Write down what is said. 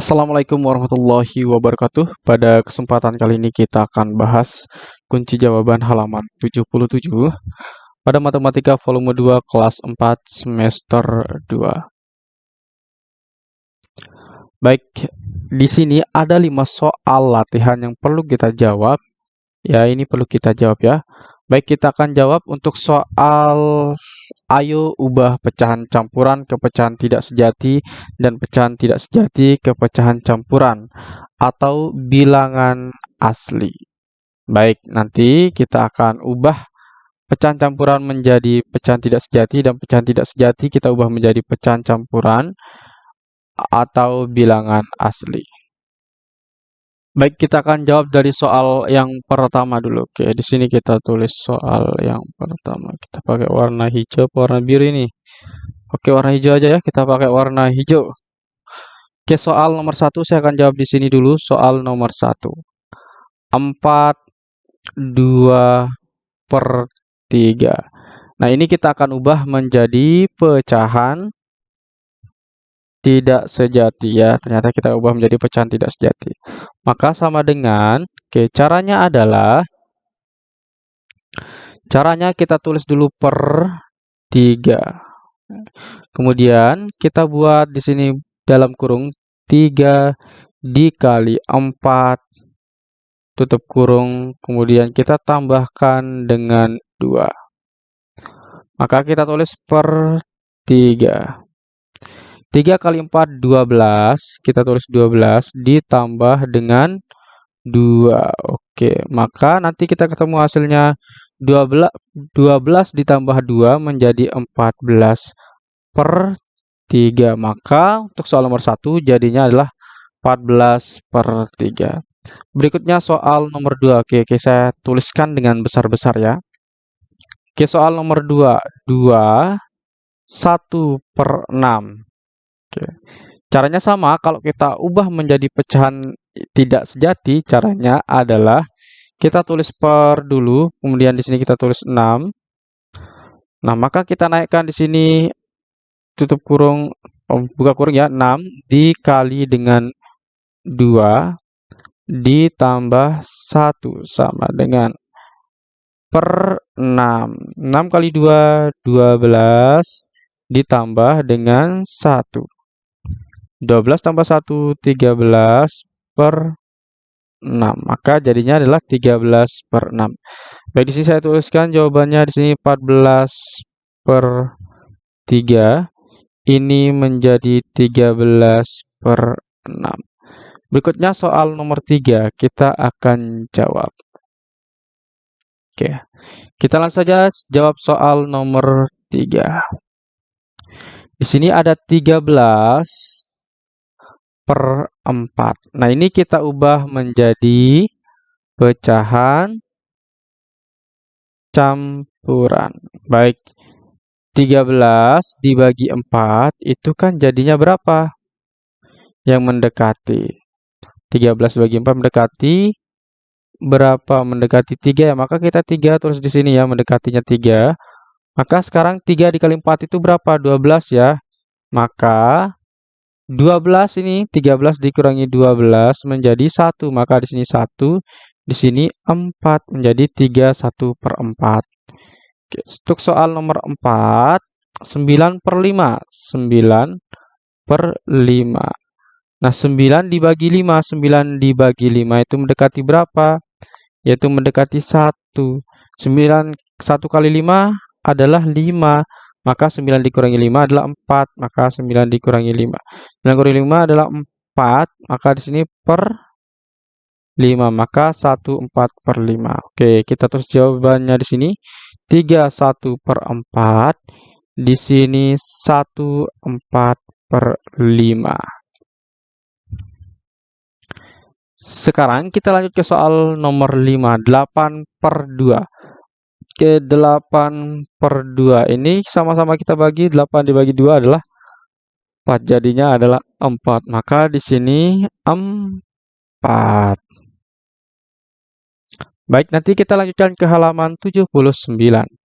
Assalamualaikum warahmatullahi wabarakatuh. Pada kesempatan kali ini kita akan bahas kunci jawaban halaman 77 pada Matematika volume 2 kelas 4 semester 2. Baik, di sini ada 5 soal latihan yang perlu kita jawab. Ya, ini perlu kita jawab ya. Baik, kita akan jawab untuk soal ayo ubah pecahan campuran ke pecahan tidak sejati dan pecahan tidak sejati ke pecahan campuran atau bilangan asli. Baik, nanti kita akan ubah pecahan campuran menjadi pecahan tidak sejati dan pecahan tidak sejati kita ubah menjadi pecahan campuran atau bilangan asli. Baik, kita akan jawab dari soal yang pertama dulu. Oke, di sini kita tulis soal yang pertama. Kita pakai warna hijau warna biru ini. Oke, warna hijau aja ya. Kita pakai warna hijau. Oke, soal nomor satu saya akan jawab di sini dulu. Soal nomor satu. 4, 2, per 3. Nah, ini kita akan ubah menjadi pecahan tidak sejati ya. Ternyata kita ubah menjadi pecahan tidak sejati. Maka sama dengan, oke, caranya adalah caranya kita tulis dulu per 3. Kemudian kita buat di sini dalam kurung 3 dikali 4 tutup kurung, kemudian kita tambahkan dengan 2. Maka kita tulis per 3. 3 kali 4, 12. Kita tulis 12 ditambah dengan 2. Oke, maka nanti kita ketemu hasilnya 12, 12 ditambah 2 menjadi 14 per 3. Maka untuk soal nomor 1 jadinya adalah 14 per 3. Berikutnya soal nomor 2. Oke, oke saya tuliskan dengan besar-besar ya. Oke, soal nomor 2. 2, 1 per 6. Oke. Caranya sama, kalau kita ubah menjadi pecahan tidak sejati, caranya adalah kita tulis per dulu, kemudian di sini kita tulis 6. Nah, maka kita naikkan di sini tutup kurung oh, buka kurung ya 6 dikali dengan 2 ditambah 1 sama dengan per 6. 6 kali 2 12 ditambah dengan 1. 12 tambah 1, 13 per 6. Maka jadinya adalah 13 per 6. Baik, di sini saya tuliskan jawabannya di sini 14 per 3. Ini menjadi 13 per 6. Berikutnya soal nomor 3. Kita akan jawab. Oke, kita langsung saja jawab soal nomor 3. Di sini ada 13 per 4. Nah, ini kita ubah menjadi pecahan campuran. Baik, 13 dibagi 4 itu kan jadinya berapa? Yang mendekati. 13 bagi 4 mendekati berapa? Mendekati 3 ya. Maka kita 3 terus di sini ya, mendekatinya 3. Maka sekarang 3 dikali 4 itu berapa? 12 ya. Maka 12 ini 13 dikurangi 12 menjadi 1. Maka di sini 1, di sini 4 menjadi 3 1 per 4. Oke, untuk soal nomor 4, 9 per 5. 9 per 5. Nah, 9 dibagi 5. 9 dibagi 5 itu mendekati berapa? Yaitu mendekati 1. 9, 1 kali 5 adalah 5 maka 9 dikurangi 5 adalah 4, maka 9 dikurangi 5. 9 kurangi 5 adalah 4, maka di sini per 5, maka 1 4 per 5. Oke, kita terus jawabannya di sini 3 1 per 4, di sini 1 4 per 5. Sekarang kita lanjut ke soal nomor 5, 8 per 2 ke 8 per 2 ini sama-sama kita bagi 8 dibagi 2 adalah 4 jadinya adalah 4 maka di sini 4 baik nanti kita lanjutkan ke halaman 79